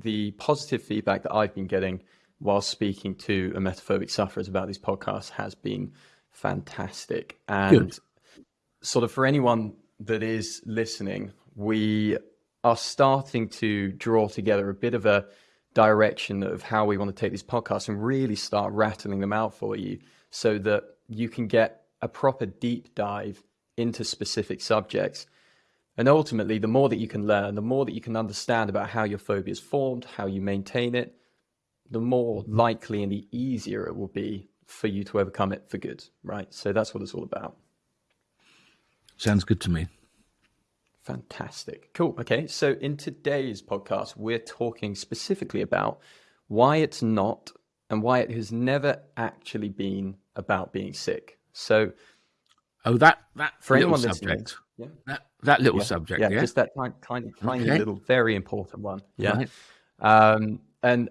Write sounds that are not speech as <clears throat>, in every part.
the positive feedback that I've been getting while speaking to emetophobic sufferers about these podcasts has been fantastic. And Good. sort of for anyone that is listening, we are starting to draw together a bit of a direction of how we want to take these podcasts and really start rattling them out for you so that you can get a proper deep dive into specific subjects. And ultimately, the more that you can learn, the more that you can understand about how your phobia is formed, how you maintain it, the more likely and the easier it will be for you to overcome it for good, right? So that's what it's all about. Sounds good to me. Fantastic. Cool. Okay. So in today's podcast, we're talking specifically about why it's not and why it has never actually been about being sick. So, oh, that that for anyone subject, yeah, that that little yeah. subject, yeah, yeah, just that tiny, tiny, tiny okay. little, very important one, yeah. Right. Um, and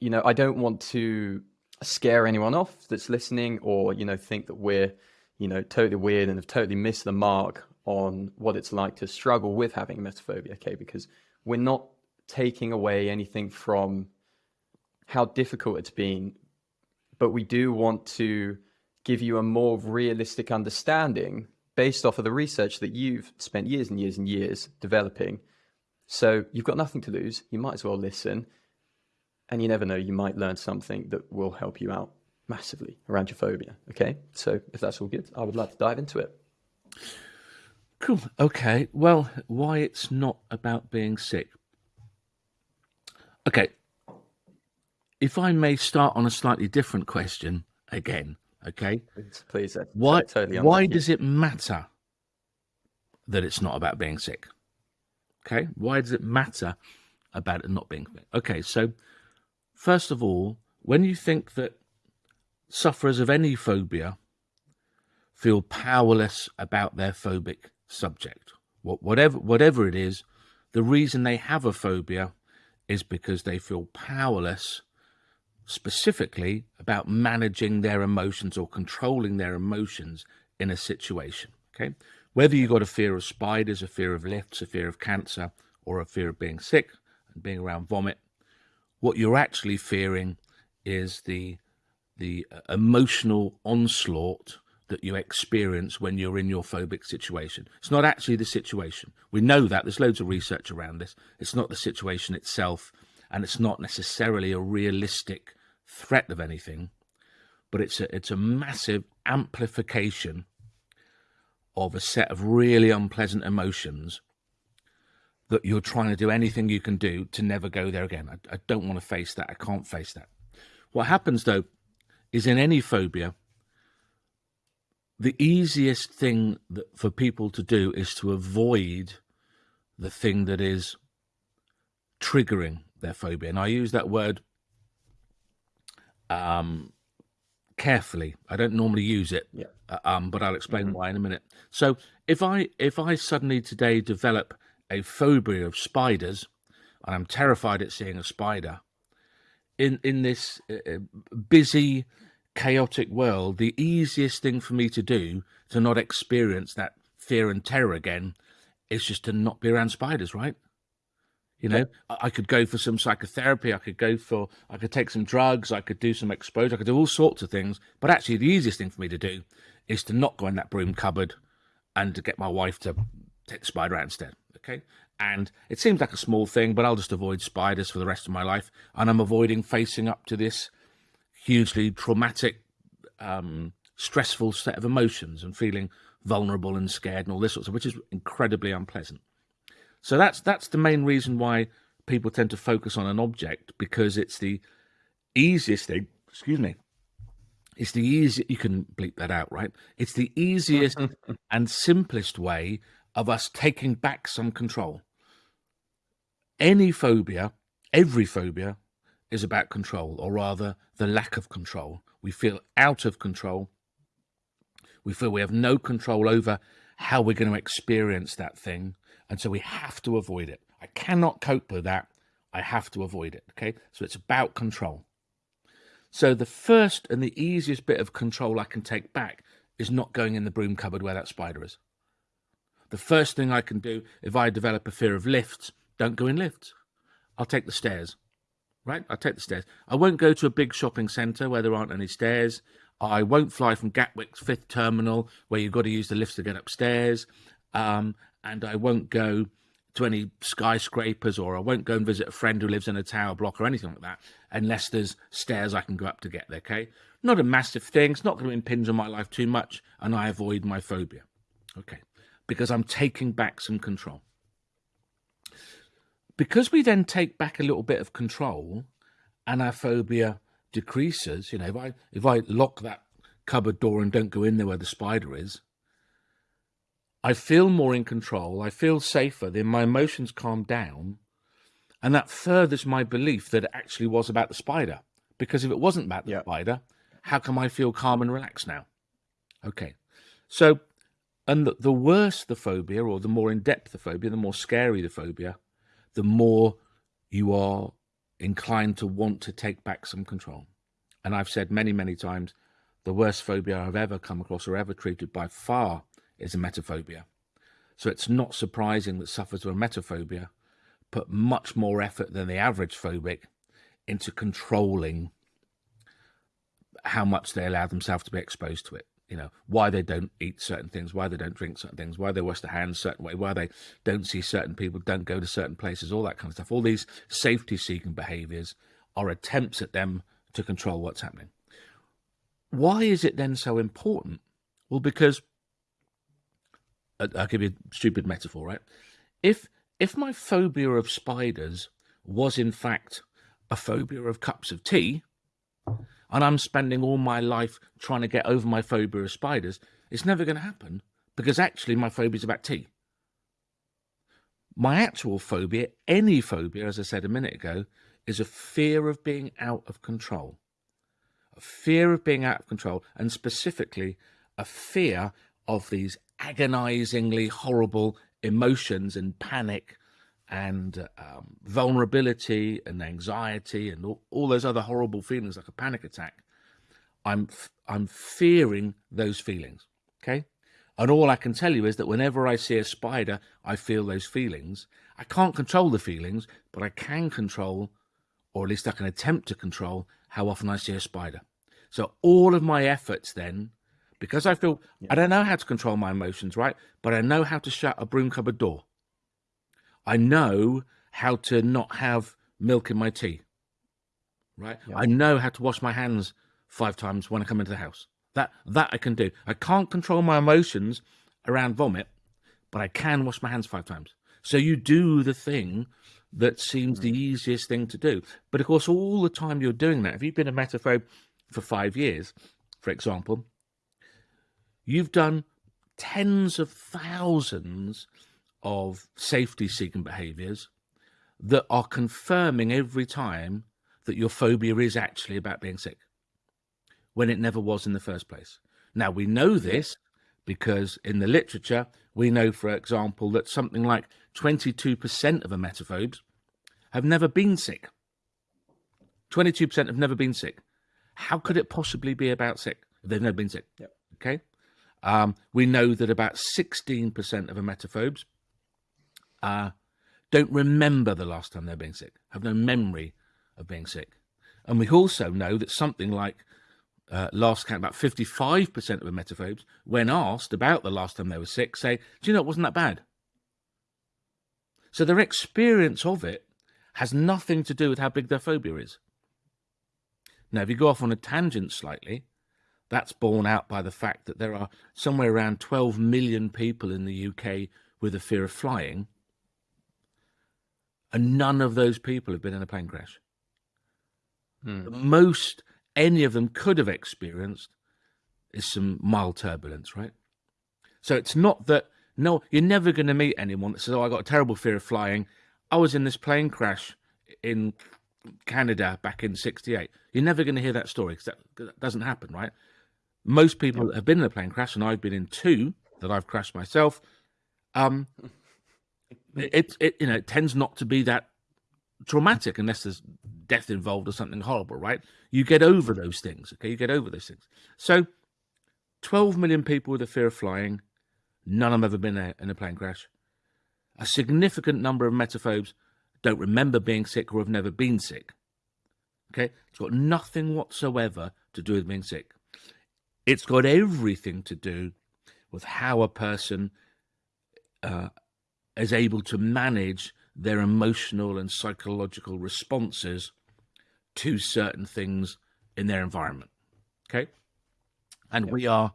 you know, I don't want to scare anyone off that's listening, or you know, think that we're you know totally weird and have totally missed the mark on what it's like to struggle with having emetophobia, okay? Because we're not taking away anything from how difficult it's been, but we do want to give you a more realistic understanding based off of the research that you've spent years and years and years developing. So you've got nothing to lose. You might as well listen. And you never know, you might learn something that will help you out massively around your phobia. Okay. So if that's all good, I would like to dive into it. Cool. Okay. Well, why it's not about being sick. Okay. If I may start on a slightly different question again, okay? Please, please why, totally why does it matter that it's not about being sick? Okay. Why does it matter about it not being sick? Okay. So, first of all, when you think that sufferers of any phobia feel powerless about their phobic subject. Whatever, whatever it is, the reason they have a phobia is because they feel powerless specifically about managing their emotions or controlling their emotions in a situation. Okay, whether you've got a fear of spiders, a fear of lifts, a fear of cancer, or a fear of being sick and being around vomit, what you're actually fearing is the the uh, emotional onslaught that you experience when you're in your phobic situation. It's not actually the situation. We know that. There's loads of research around this. It's not the situation itself, and it's not necessarily a realistic threat of anything, but it's a, it's a massive amplification of a set of really unpleasant emotions that you're trying to do anything you can do to never go there again. I, I don't want to face that. I can't face that. What happens, though, is in any phobia, the easiest thing that, for people to do is to avoid the thing that is triggering their phobia. And I use that word um, carefully. I don't normally use it, yeah. uh, um, but I'll explain mm -hmm. why in a minute. So if I if I suddenly today develop a phobia of spiders, and I'm terrified at seeing a spider, in in this uh, uh busy chaotic world, the easiest thing for me to do to not experience that fear and terror again is just to not be around spiders, right? You know, yeah. I could go for some psychotherapy. I could go for, I could take some drugs. I could do some exposure. I could do all sorts of things. But actually, the easiest thing for me to do is to not go in that broom cupboard and to get my wife to take the spider out instead. Okay. And it seems like a small thing, but I'll just avoid spiders for the rest of my life. And I'm avoiding facing up to this hugely traumatic, um, stressful set of emotions and feeling vulnerable and scared and all this sort of stuff, which is incredibly unpleasant. So that's that's the main reason why people tend to focus on an object because it's the easiest thing. Excuse me. It's the easy. You can bleep that out, right? It's the easiest <laughs> and simplest way of us taking back some control. Any phobia, every phobia, is about control, or rather, the lack of control. We feel out of control. We feel we have no control over how we're going to experience that thing. And so we have to avoid it. I cannot cope with that. I have to avoid it. Okay. So it's about control. So the first and the easiest bit of control I can take back is not going in the broom cupboard where that spider is. The first thing I can do if I develop a fear of lifts, don't go in lifts. I'll take the stairs. Right? I'll take the stairs. I won't go to a big shopping centre where there aren't any stairs. I won't fly from Gatwick's fifth terminal where you've got to use the lifts to get upstairs. Um, and I won't go to any skyscrapers or I won't go and visit a friend who lives in a tower block or anything like that unless there's stairs I can go up to get there, okay? Not a massive thing. It's not going to impinge on my life too much and I avoid my phobia, okay? Because I'm taking back some control. Because we then take back a little bit of control and our phobia decreases, you know, if I, if I lock that cupboard door and don't go in there where the spider is, I feel more in control. I feel safer. Then my emotions calm down. And that furthers my belief that it actually was about the spider. Because if it wasn't about the spider, how come I feel calm and relaxed now? Okay. So, and the, the worse the phobia or the more in depth the phobia, the more scary the phobia, the more you are inclined to want to take back some control. And I've said many, many times, the worst phobia I've ever come across or ever treated by far is emetophobia. So it's not surprising that sufferers of emetophobia put much more effort than the average phobic into controlling how much they allow themselves to be exposed to it. You know, why they don't eat certain things, why they don't drink certain things, why they wash their hands certain way, why they don't see certain people, don't go to certain places, all that kind of stuff. All these safety seeking behaviors are attempts at them to control what's happening. Why is it then so important? Well, because I'll give you a stupid metaphor, right? If if my phobia of spiders was in fact a phobia of cups of tea, and I'm spending all my life trying to get over my phobia of spiders, it's never going to happen because actually my phobia is about tea. My actual phobia, any phobia, as I said a minute ago, is a fear of being out of control. A fear of being out of control, and specifically a fear of these agonizingly horrible emotions and panic and um, vulnerability and anxiety and all, all, those other horrible feelings like a panic attack i'm i'm fearing those feelings okay? And all i can tell you is that whenever i see a spider i feel those feelings. I can't control the feelings but i can control or at least i can attempt to control how often i see a spider. So all of my efforts then because I feel yeah. I don't know how to control my emotions, right? But I know how to shut a broom cupboard door. I know how to not have milk in my tea, right? Yeah. I know how to wash my hands five times when I come into the house. That that I can do. I can't control my emotions around vomit, but I can wash my hands five times. So you do the thing that seems mm. the easiest thing to do. But of course, all the time you're doing that, if you've been a emetophobe for five years, for example, You've done tens of thousands of safety seeking behaviors that are confirming every time that your phobia is actually about being sick when it never was in the first place. Now, we know this because in the literature, we know, for example, that something like 22% of emetophobes have never been sick. 22% have never been sick. How could it possibly be about sick they've never been sick? Yep. Okay. Um, we know that about 16% of emetophobes uh, don't remember the last time they're being sick, have no memory of being sick. And we also know that something like uh, last count, about 55% of emetophobes, when asked about the last time they were sick, say, do you know, it wasn't that bad. So their experience of it has nothing to do with how big their phobia is. Now, if you go off on a tangent slightly, that's borne out by the fact that there are somewhere around 12 million people in the UK with a fear of flying, and none of those people have been in a plane crash. Hmm. Most any of them could have experienced is some mild turbulence, right? So it's not that, no, you're never going to meet anyone that says, oh, I got a terrible fear of flying. I was in this plane crash in Canada back in 68. You're never going to hear that story because that, that doesn't happen, right? Most people that have been in a plane crash, and I've been in two that I've crashed myself, um, <laughs> it, it you know it tends not to be that traumatic unless there's death involved or something horrible, right? You get over those things, okay? You get over those things. So, 12 million people with a fear of flying, none of them ever been in a plane crash. A significant number of emetophobes don't remember being sick or have never been sick. Okay, it's got nothing whatsoever to do with being sick. It's got everything to do with how a person uh, is able to manage their emotional and psychological responses to certain things in their environment. Okay. And yep. we are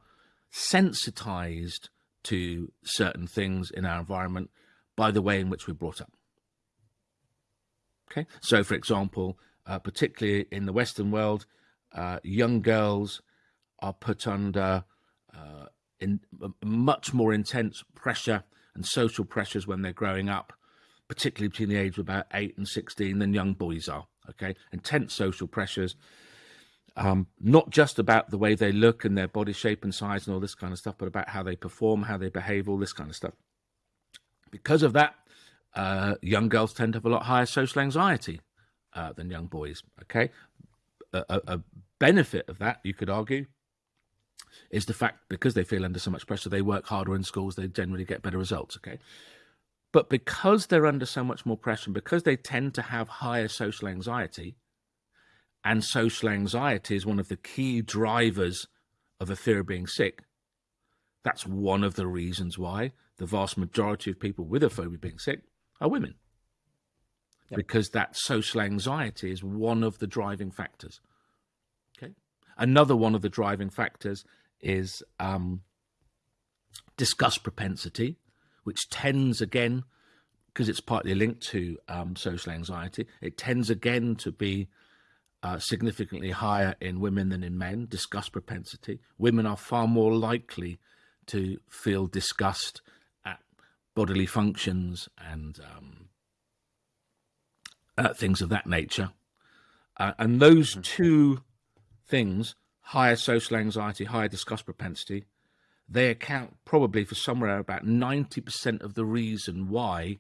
sensitized to certain things in our environment by the way in which we're brought up. Okay. So, for example, uh, particularly in the Western world, uh, young girls are put under uh, in much more intense pressure and social pressures when they're growing up, particularly between the age of about eight and 16 than young boys are. Okay. Intense social pressures um, not just about the way they look and their body shape and size and all this kind of stuff, but about how they perform, how they behave, all this kind of stuff. Because of that, uh, young girls tend to have a lot higher social anxiety uh, than young boys. Okay, a, a, benefit of that, you could argue, is the fact because they feel under so much pressure, they work harder in schools, they generally get better results. Okay, but because they're under so much more pressure, because they tend to have higher social anxiety, and social anxiety is one of the key drivers of a fear of being sick. That's one of the reasons why the vast majority of people with a phobia being sick are women. Yep. Because that social anxiety is one of the driving factors. Another one of the driving factors is um, disgust propensity, which tends again, because it's partly linked to um, social anxiety, it tends again to be uh, significantly higher in women than in men, disgust propensity. Women are far more likely to feel disgust at bodily functions and um, uh, things of that nature. Uh, and those mm-hmm. two things, higher social anxiety, higher disgust propensity, they account probably for somewhere about 90% of the reason why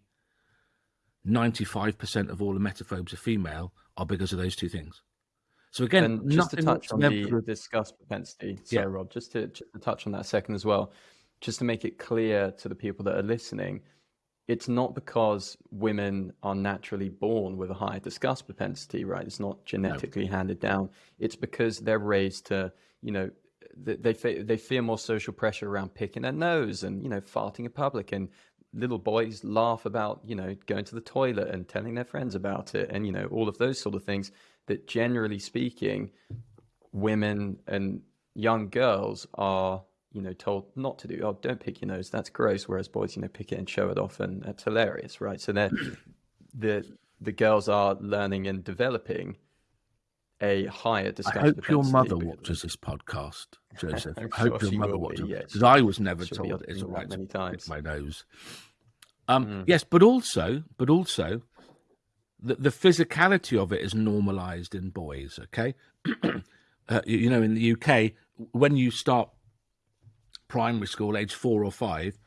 95% of all the emetophobes are female are because of those two things. So again, and just to touch on the disgust propensity, sorry, yeah. Rob, just to, just to touch on that second as well, just to make it clear to the people that are listening, it's not because women are naturally born with a higher disgust propensity, right? It's not genetically no. handed down. It's because they're raised to, you know, they they fear more social pressure around picking their nose and you know farting in public and little boys laugh about you know going to the toilet and telling their friends about it and you know all of those sort of things that generally speaking, women and young girls are, you know, told not to do. Oh, don't pick your nose. That's gross. Whereas boys, you know, pick it and show it off, and that's hilarious, right? So they're <clears throat> the the girls are learning and developing a higher discussion. I hope your mother watches this podcast, <laughs> Joseph. I hope sure your mother watches it because I was never She'll told it's all right many times. my nose. Um, mm. Yes, but also, but also, the, the physicality of it is normalized in boys. Okay, <clears throat> uh, you know, in the UK, when you start primary school, age four or five,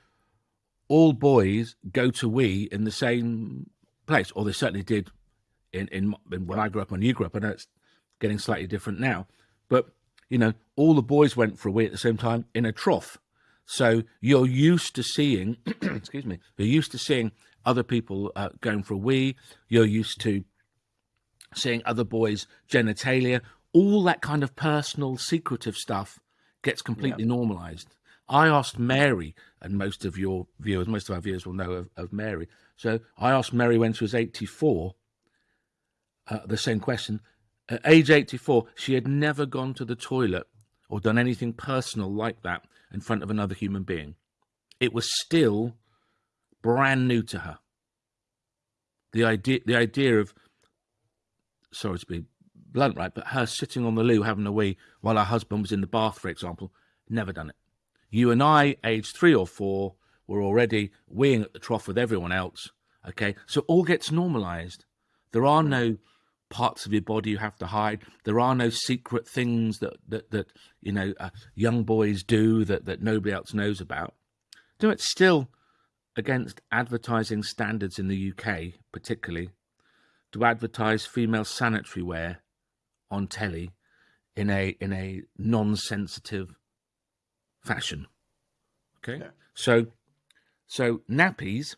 all boys go to wee in the same place, or they certainly did in, in, in when I grew up. and you grew up, I know it's getting slightly different now, but you know, all the boys went for a wee at the same time in a trough. So you're used to seeing, <clears throat> excuse me, you're used to seeing other people uh, going for a wee. You're used to seeing other boys' genitalia. All that kind of personal, secretive stuff gets completely yeah. normalized. I asked Mary, and most of your viewers, most of our viewers will know of, of Mary. So I asked Mary when she was 84 uh, the same question. At age 84, she had never gone to the toilet or done anything personal like that in front of another human being. It was still brand new to her. The idea, the idea of, sorry to be blunt, right, but her sitting on the loo having a wee while her husband was in the bath, for example, never done it. You and I, aged three or four, were already weeing at the trough with everyone else. Okay, so all gets normalized. There are no parts of your body you have to hide. There are no secret things that that that you know uh, young boys do that that nobody else knows about. Do it still against advertising standards in the UK, particularly, to advertise female sanitary wear on telly in a in a non-sensitive fashion. Okay, yeah. so so nappies.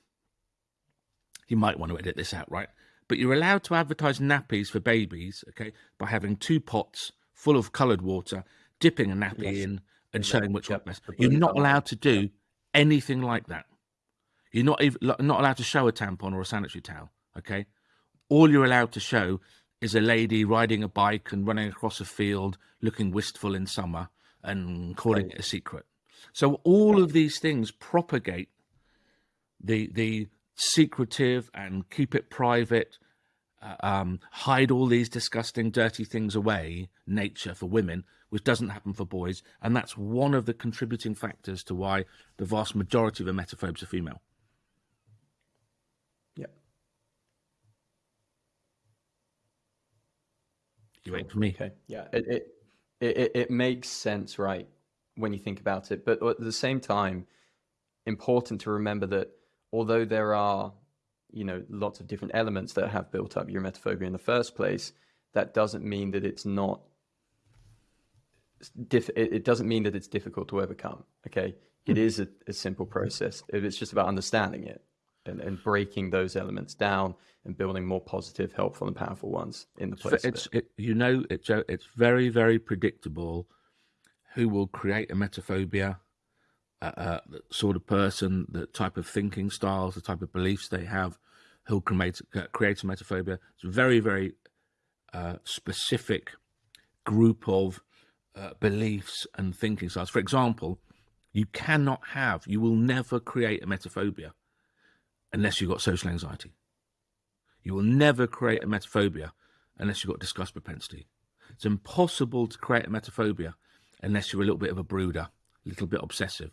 You might want to edit this out, right? but you're allowed to advertise nappies for babies, okay, by having two pots full of coloured water, dipping a nappy yes. in and showing which yep. one best. You're not allowed to do yep. anything like that. You're not even not allowed to show a tampon or a sanitary towel. Okay, all you're allowed to show is a lady riding a bike and running across a field, looking wistful in summer, and calling it a secret. So all of these things propagate the the secretive and keep it private, uh, um, hide all these disgusting, dirty things away nature for women, which doesn't happen for boys, and that's one of the contributing factors to why the vast majority of emetophobes are female. Yeah. You wait for me. Okay. Yeah. It, it it it makes sense, right, when you think about it. But at the same time, important to remember that although there are, you know, lots of different elements that have built up your emetophobia in the first place, that doesn't mean that it's not. Diff- it doesn't mean that it's difficult to overcome. Okay, it hmm. is a, a simple process. It's just about understanding it and, and breaking those elements down and building more positive, helpful, and powerful ones in the place. It's, it. It, you know, it's it's very very predictable who will create emetophobia, uh, uh, the sort of person, the type of thinking styles, the type of beliefs they have, who'll create uh, create emetophobia. It's a very very uh, specific group of uh, beliefs and thinking styles. For example, you cannot have, you will never create emetophobia unless you've got social anxiety. You will never create emetophobia unless you've got disgust propensity. It's impossible to create emetophobia unless you're a little bit of a brooder, a little bit obsessive.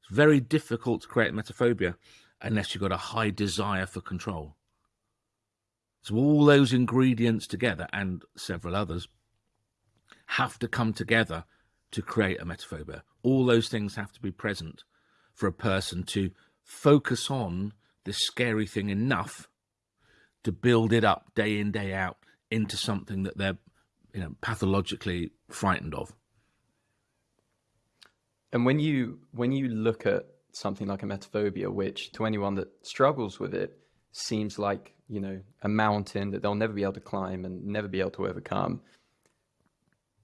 It's very difficult to create emetophobia. unless you've got a high desire for control. So all those ingredients together and several others have to come together to create emetophobia. All those things have to be present for a person to focus on this scary thing enough to build it up day in day out into something that they're you know pathologically frightened of. And when you when you look at something like emetophobia which to anyone that struggles with it seems like you know a mountain that they'll never be able to climb and never be able to overcome.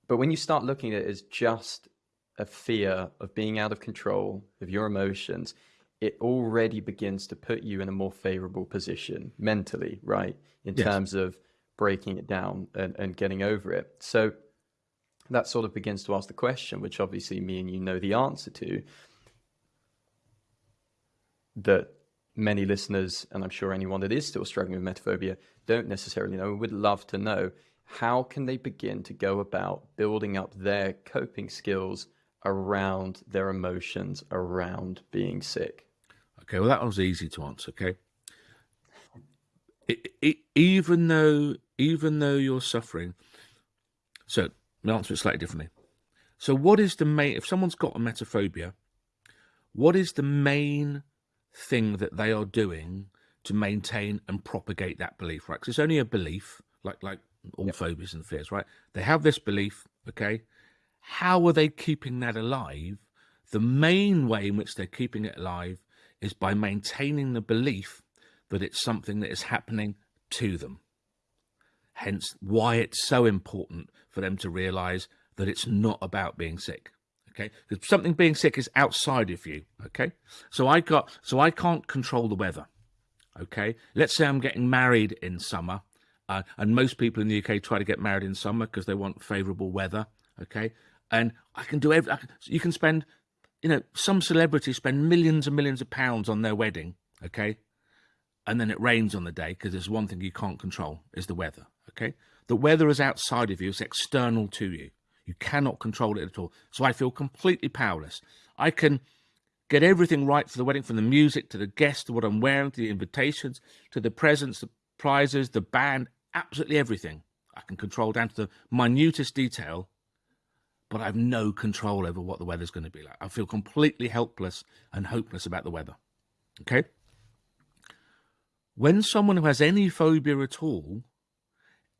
But when you start looking at it as just a fear of being out of control of your emotions it already begins to put you in a more favorable position mentally, right? In yes. terms of breaking it down and, and getting over it. So that sort of begins to ask the question, which obviously me and you know the answer to, that many listeners, and I'm sure anyone that is still struggling with emetophobia, don't necessarily know, would love to know how can they begin to go about building up their coping skills around their emotions around being sick? Okay, well, that was easy to answer. Okay. It, it, even though even though you're suffering, so the answer it slightly differently. So, what is the main? If someone's got emetophobia, what is the main thing that they are doing to maintain and propagate that belief? Right? Because it's only a belief, like like all yep. phobias and fears, right? They have this belief. Okay, how are they keeping that alive? The main way in which they're keeping it alive is by maintaining the belief that it's something that is happening to them. Hence, why it's so important for them to realize that it's not about being sick. Okay, because something being sick is outside of you. Okay, so I got so I can't control the weather. Okay, let's say I'm getting married in summer, uh, and most people in the UK try to get married in summer because they want favourable weather. Okay, and I can do every. Can, you can spend you know, some celebrities spend millions and millions of pounds on their wedding, okay? And then it rains on the day because there's one thing you can't control is the weather, okay? The weather is outside of you, it's external to you. You cannot control it at all. So I feel completely powerless. I can get everything right for the wedding, from the music to the guests, to what I'm wearing, to the invitations, to the presents, the prizes, the band, absolutely everything. I can control down to the minutest detail but I have no control over what the weather's going to be like. I feel completely helpless and hopeless about the weather. Okay? When someone who has any phobia at all,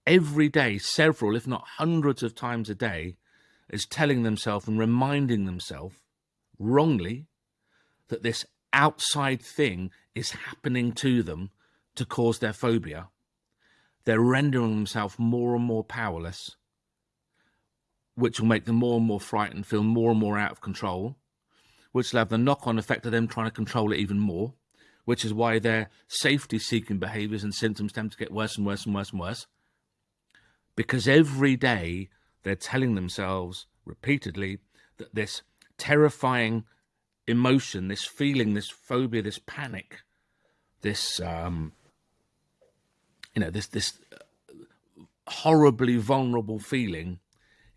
every day, several, if not hundreds of times a day, is telling themselves and reminding themselves wrongly that this outside thing is happening to them to cause their phobia, they're rendering themselves more and more powerless, which will make them more and more frightened, feel more and more out of control, which will have the knock on effect of them trying to control it even more, which is why their safety seeking behaviors and symptoms tend to get worse and worse and worse and worse. Because every day they're telling themselves repeatedly that this terrifying emotion, this feeling, this phobia, this panic, this um, you know, this this horribly vulnerable feeling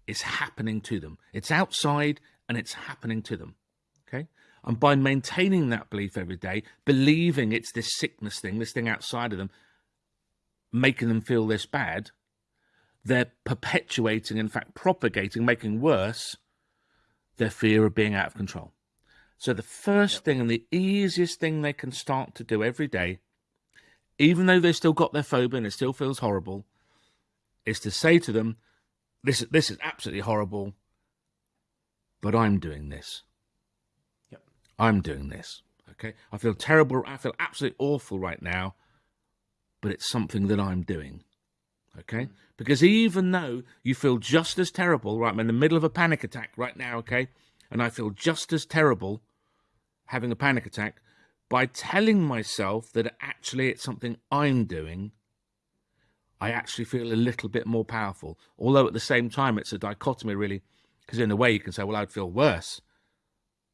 is happening to them. It's outside and it's happening to them. Okay. And by maintaining that belief every day, believing it's this sickness thing, this thing outside of them, making them feel this bad, they're perpetuating, in fact, propagating, making worse their fear of being out of control. So the first yep. thing and the easiest thing they can start to do every day, even though they've still got their phobia and it still feels horrible, is to say to them, this, this is absolutely horrible, but I'm doing this. Yep. I'm doing this. Okay. I feel terrible. I feel absolutely awful right now, but it's something that I'm doing. Okay. Mm. Because even though you feel just as terrible, right? I'm in the middle of a panic attack right now. Okay. And I feel just as terrible having a panic attack by telling myself that actually it's something I'm doing, I actually feel a little bit more powerful. Although at the same time, it's a dichotomy, really, because in a way you can say, well, I'd feel worse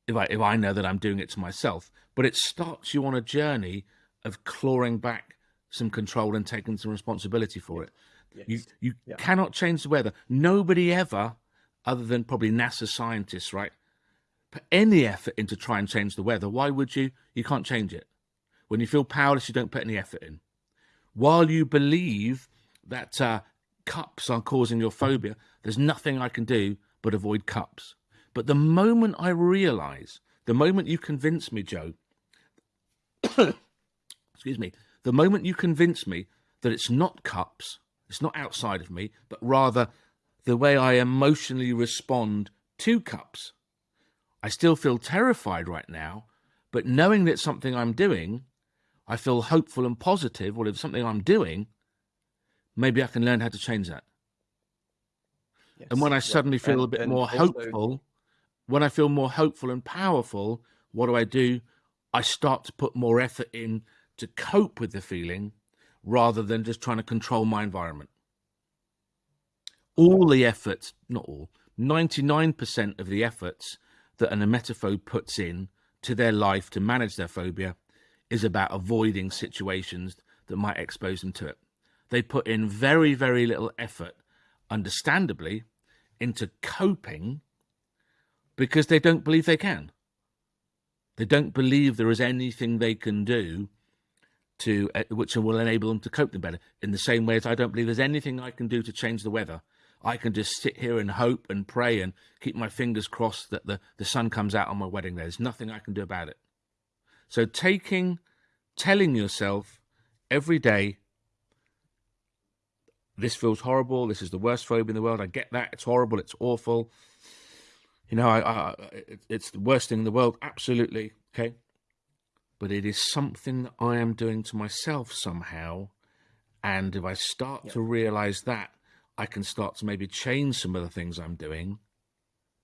if I, if I know that I'm doing it to myself. But it starts you on a journey of clawing back some control and taking some responsibility for it. Yes. You, you yeah. cannot change the weather. Nobody ever, other than probably NASA scientists, right, put any effort into try and change the weather. Why would you? You can't change it. When you feel powerless, you don't put any effort in. While you believe that uh, cups are causing your phobia, there's nothing I can do but avoid cups. But the moment I realize, the moment you convince me, Joe, <coughs> excuse me, the moment you convince me that it's not cups, it's not outside of me, but rather the way I emotionally respond to cups, I still feel terrified right now, but knowing that something I'm doing, I feel hopeful and positive. Well, if something I'm doing, maybe I can learn how to change that. Yes. And when I suddenly feel and, a bit more also... hopeful, when I feel more hopeful and powerful, what do I do? I start to put more effort in to cope with the feeling rather than just trying to control my environment. All the efforts, not all, 99% of the efforts that an emetophobe puts in to their life to manage their phobia is about avoiding situations that might expose them to it. They put in very, very little effort, understandably, into coping because they don't believe they can. They don't believe there is anything they can do to uh, which will enable them to cope them better. In the same way as I don't believe there's anything I can do to change the weather I can just sit here and hope and pray and keep my fingers crossed that the, the sun comes out on my wedding day. There's nothing I can do about it. So taking, telling yourself every day, this feels horrible. This is the worst phobia in the world. I get that. It's horrible. It's awful. You know, I, I, it's the worst thing in the world. Absolutely. Okay. But it is something that I am doing to myself somehow. And if I start yep. to realize that, I can start to maybe change some of the things I'm doing.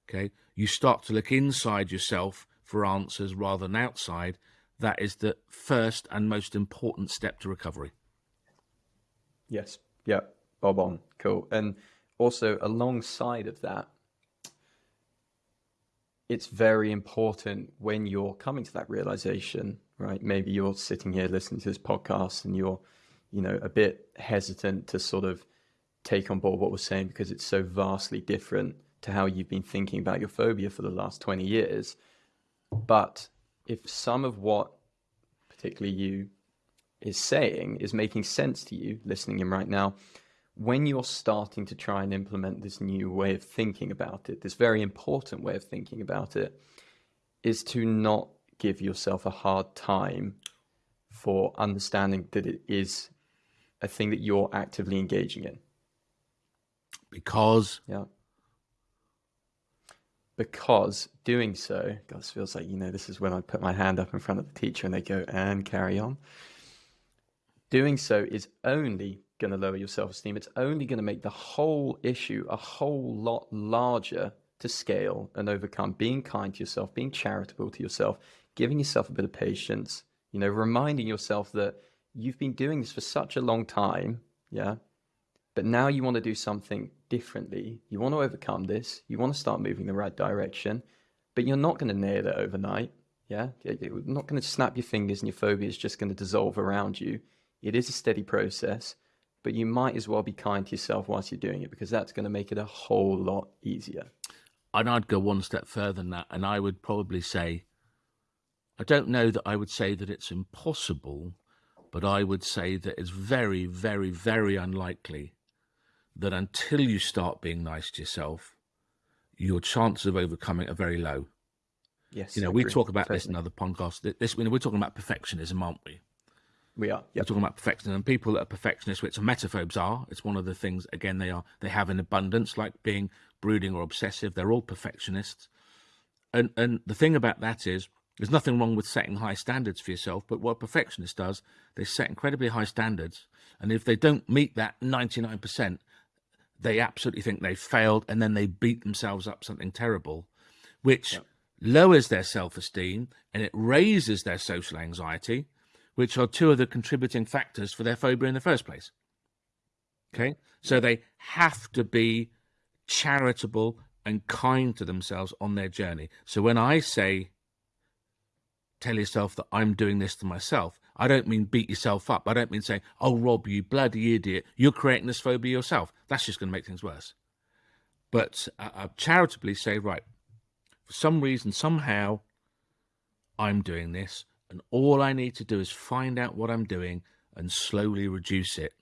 Okay. You start to look inside yourself for answers rather than outside. That is the first and most important step to recovery. Yes. Yeah. Bob on. Cool. And also alongside of that, it's very important when you're coming to that realization, right? Maybe you're sitting here listening to this podcast and you're, you know, a bit hesitant to sort of take on board what we're saying because it's so vastly different to how you've been thinking about your phobia for the last 20 years. But if some of what particularly you is saying is making sense to you listening in right now, when you're starting to try and implement this new way of thinking about it, this very important way of thinking about it, is to not give yourself a hard time for understanding that it is a thing that you're actively engaging in. Because? Yeah. Because doing so God feels like you know this is when I put my hand up in front of the teacher and they go and carry on. Doing so is only going to lower your self esteem. It's only going to make the whole issue a whole lot larger to scale and overcome. Being kind to yourself, being charitable to yourself, giving yourself a bit of patience, you know, reminding yourself that you've been doing this for such a long time. Yeah. But now you want to do something differently. You want to overcome this. You want to start moving the right direction, but you're not going to nail it overnight. Yeah. You're not going to snap your fingers and your phobia is just going to dissolve around you. It is a steady process, but you might as well be kind to yourself whilst you're doing it because that's going to make it a whole lot easier. And I'd go one step further than that. And I would probably say, I don't know that I would say that it's impossible, but I would say that it's very, very, very unlikely that until you start being nice to yourself, your chances of overcoming are very low. Yes. You know, we talk about totally. this in other podcasts. This, you know, we're talking about perfectionism, aren't we? We are. Yep. We're talking about perfectionism. And people that are perfectionists, which emetophobes are, it's one of the things, again, they are, they have an abundance, like being brooding or obsessive. They're all perfectionists. And, and the thing about that is, there's nothing wrong with setting high standards for yourself, but what a perfectionist does, they set incredibly high standards. And if they don't meet that 99%, they absolutely think they've failed and then they beat themselves up something terrible, which yep. lowers their self-esteem and it raises their social anxiety which are two of the contributing factors for their phobia in the first place. Okay, so they have to be charitable and kind to themselves on their journey. So when I say, tell yourself that I'm doing this to myself, I don't mean beat yourself up. I don't mean saying, oh, Rob, you bloody idiot, you're creating this phobia yourself. That's just going to make things worse. But uh, I charitably say, right, for some reason, somehow, I'm doing this. And all I need to do is find out what I'm doing and slowly reduce it.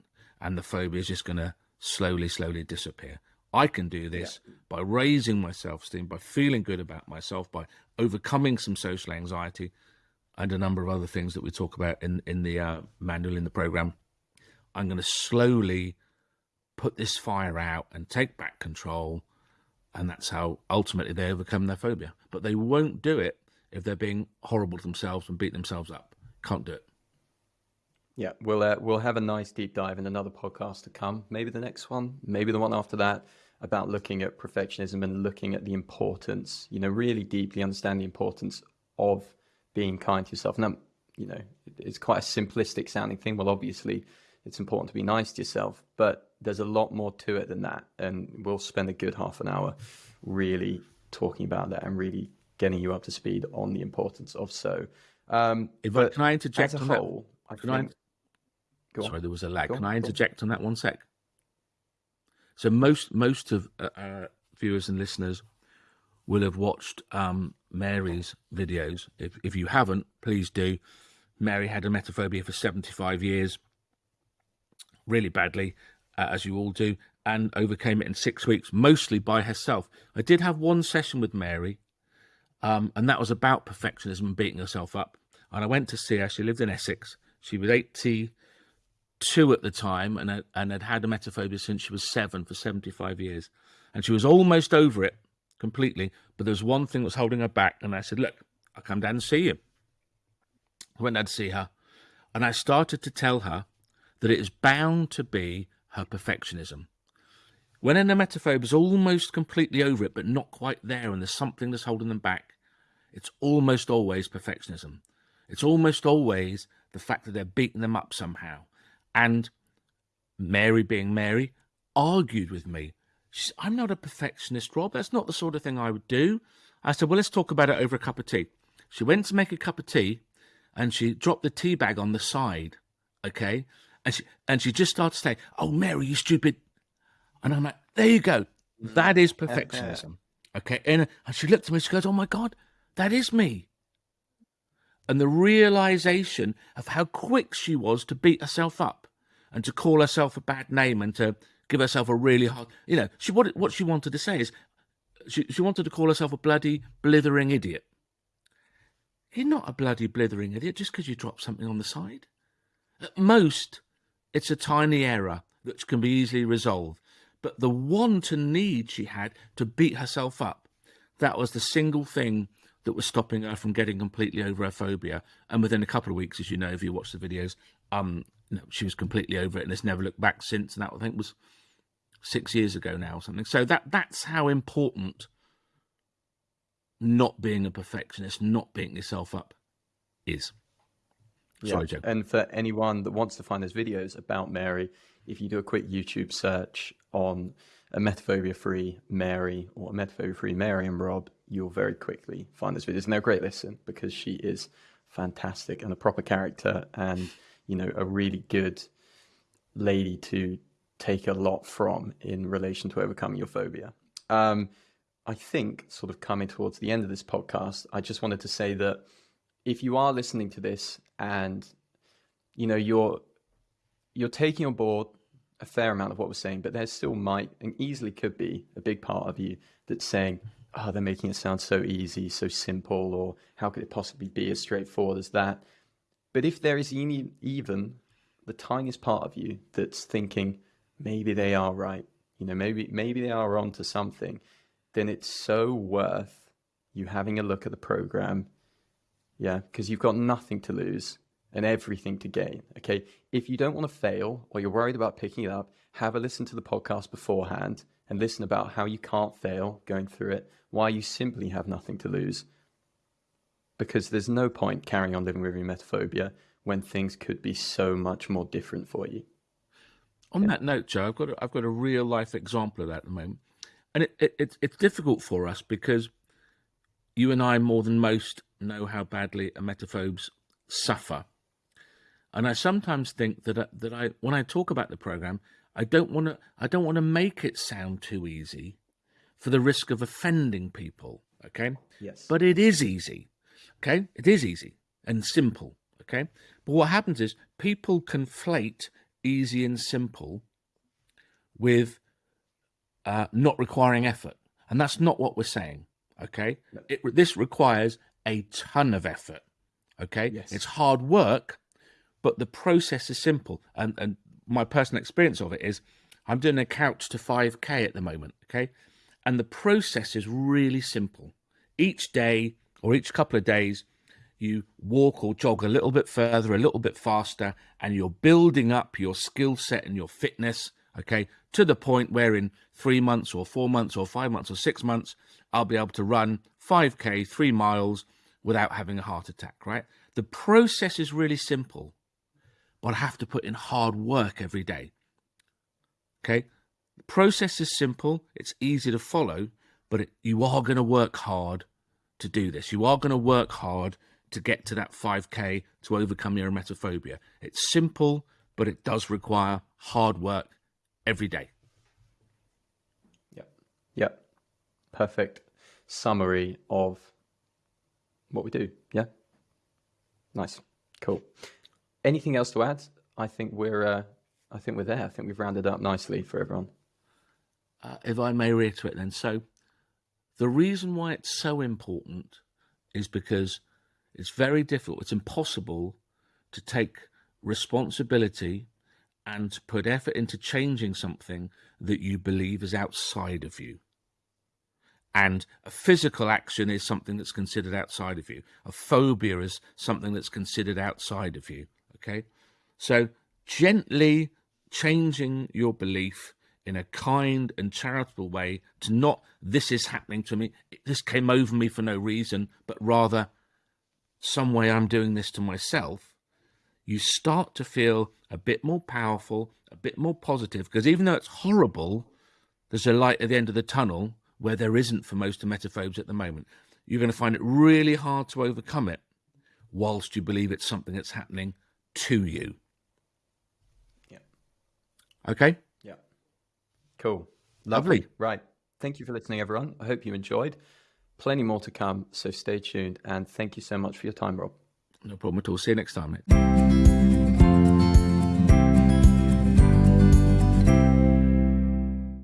And the phobia is just going to slowly, slowly disappear. I can do this yeah. by raising my self-esteem, by feeling good about myself, by overcoming some social anxiety and a number of other things that we talk about in, in the uh, manual in the program. I'm going to slowly put this fire out and take back control. And that's how ultimately they overcome their phobia. But they won't do it if they're being horrible to themselves and beat themselves up. Can't do it. Yeah, we'll uh, we'll have a nice deep dive in another podcast to come. Maybe the next one, maybe the one after that, about looking at perfectionism and looking at the importance. You know, really deeply understand the importance of being kind to yourself. Now, you know, it's quite a simplistic sounding thing. Well, obviously, it's important to be nice to yourself, but there's a lot more to it than that. And we'll spend a good half an hour really talking about that and really getting you up to speed on the importance of so. Um, if I, can I interject a whole? I think, I, sorry, there was a lag. can I interject on that one sec? So most most of uh, our viewers and listeners will have watched um, Mary's videos. If if you haven't, please do. Mary had emetophobia for 75 years, really badly, uh, as you all do, and overcame it in six weeks, mostly by herself. I did have one session with Mary um, and that was about perfectionism and beating herself up. And I went to see her. She lived in Essex. She was 82 at the time and and had had emetophobia since she was seven for 75 years. And she was almost over it completely. But there was one thing that was holding her back. And I said, look, I'll come down and see you. I went down to see her. And I started to tell her that it is bound to be her perfectionism. When a emetophobe is almost completely over it, but not quite there, and there's something that's holding them back, it's almost always perfectionism. It's almost always the fact that they're beating them up somehow. And Mary, being Mary, argued with me. Said, I'm not a perfectionist, Rob. That's not the sort of thing I would do. I said, well, let's talk about it over a cup of tea. She went to make a cup of tea and she dropped the tea bag on the side. Okay. And she, and she just started to say, oh, Mary, you stupid and I'm like, there you go. Mm-hmm. That is perfectionism. Okay. And, and she looked at me, she goes, oh my God, that is me. And the realization of how quick she was to beat herself up and to call herself a bad name and to give herself a really hard, you know, she what, what she wanted to say is she, she wanted to call herself a bloody blithering idiot. You're not a bloody blithering idiot just because you dropped something on the side. At most, it's a tiny error that can be easily resolved but the want and need she had to beat herself up, that was the single thing that was stopping her from getting completely over her phobia. And within a couple of weeks, as you know, if you watch the videos, um, know, she was completely over it and has never looked back since. And that I think was six years ago now or something. So that that's how important not being a perfectionist, not beating yourself up is. Sorry, yeah. Joe. And for anyone that wants to find those videos about Mary, if you do a quick YouTube search on emetophobia free Mary or emetophobia free Mary and Rob, you'll very quickly find those videos. And they're a great listen because she is fantastic and a proper character and, you know, a really good lady to take a lot from in relation to overcoming your phobia. Um, I think, sort of coming towards the end of this podcast, I just wanted to say that if you are listening to this and you know you're you're taking on board a fair amount of what we're saying, but there still might and easily could be a big part of you that's saying, "Oh, they're making it sound so easy, so simple," or "How could it possibly be as straightforward as that?" But if there is any, even the tiniest part of you that's thinking, maybe they are right, you know, maybe maybe they are onto something, then it's so worth you having a look at the program yeah, because you've got nothing to lose and everything to gain. Okay. If you don't want to fail or you're worried about picking it up, have a listen to the podcast beforehand and listen about how you can't fail going through it, why you simply have nothing to lose. Because there's no point carrying on living with your emetophobia when things could be so much more different for you. On yeah. that note, Joe, I've got a, I've got a real life example of that at the moment, and it, it, it's it's difficult for us because you and I more than most know how badly emetophobes suffer. And I sometimes think that I, that I when I talk about the program, I don't want to I don't want to make it sound too easy for the risk of offending people, okay? Yes. But it is easy. Okay? It is easy and simple, okay? But what happens is people conflate easy and simple with uh, not requiring effort. And that's not what we're saying. Okay. It, this requires a ton of effort. Okay. Yes. It's hard work, but the process is simple. And, and my personal experience of it is I'm doing a couch to 5K at the moment. Okay. And the process is really simple. Each day or each couple of days, you walk or jog a little bit further, a little bit faster, and you're building up your skill set and your fitness, okay, to the point where in three months or four months or five months or six months, I'll be able to run 5K, three miles without having a heart attack, right? The process is really simple, but I have to put in hard work every day. Okay? The process is simple, it's easy to follow, but it, you are going to work hard to do this. You are going to work hard to get to that 5K to overcome your emetophobia. It's simple, but it does require hard work every day. Yep. Yep perfect summary of what we do. Yeah. Nice. Cool. Anything else to add? I think we're uh, I think we're there. I think we've rounded up nicely for everyone. Uh, if I may reiterate then, so the reason why it's so important is because it's very difficult, it's impossible to take responsibility and to put effort into changing something that you believe is outside of you and a physical action is something that's considered outside of you. A phobia is something that's considered outside of you. Okay. So gently changing your belief in a kind and charitable way to not, this is happening to me, this came over me for no reason, but rather, some way I'm doing this to myself, you start to feel a bit more powerful, a bit more positive, because even though it's horrible, there's a light at the end of the tunnel where there isn't for most emetophobes at the moment. You're going to find it really hard to overcome it whilst you believe it's something that's happening to you. Yeah. Okay? Yeah. Cool. Lovely. Lovely. Right. Thank you for listening, everyone. I hope you enjoyed. Plenty more to come, so stay tuned. And thank you so much for your time, Rob. No problem at all. See you next time, mate.